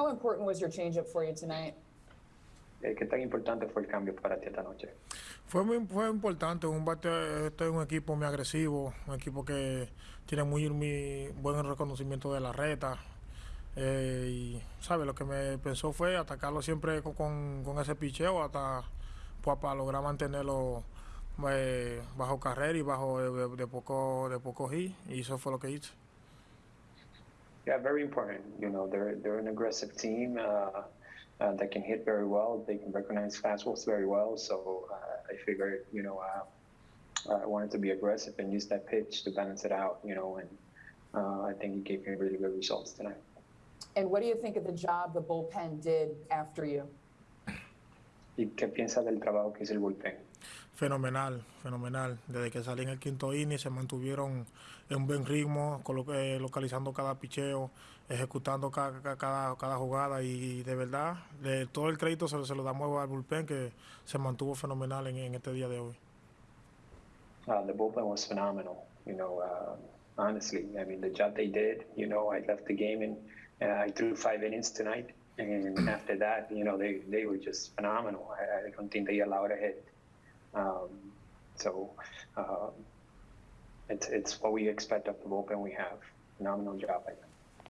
how important was your changeup for you tonight? Eh, ¿Qué tan importante fue el cambio para ti esta noche? Fue muy fue importante, un bate, este es un equipo muy agresivo, un equipo que tiene muy, muy buen reconocimiento de la reta. eh, y, ¿sabe? Lo que me pensó fue atacarlo siempre con, con, con ese picheo hasta pues, para lograr mantenerlo eh, bajo carrera y bajo de, de- de poco de poco hit. Y eso fue lo que hice. Yeah, very important. You know, they're they're an aggressive team uh, uh, that can hit very well. They can recognize fastballs very well. So uh, I figured, you know, uh, I wanted to be aggressive and use that pitch to balance it out. You know, and uh, I think he gave me really good results tonight. And what do you think of the job the bullpen did after you? ¿Y qué piensas del trabajo que hizo el bullpen? Fenomenal, fenomenal. Desde que salí en el quinto inning se mantuvieron en un buen ritmo, eh, localizando cada picheo, ejecutando ca- ca- cada, cada, jugada y de verdad de todo el crédito se, se lo damos al bullpen que se mantuvo fenomenal en, en este día de hoy. Uh, the bullpen was phenomenal. You know, uh, honestly, I mean, the job they did. You know, I left the game and uh, I threw five innings tonight, and after that, you know, they they were just phenomenal. I, I don't think they allowed a hit. Um, so um, it's it's what we expect of the bullpen we have. Phenomenal job. I think.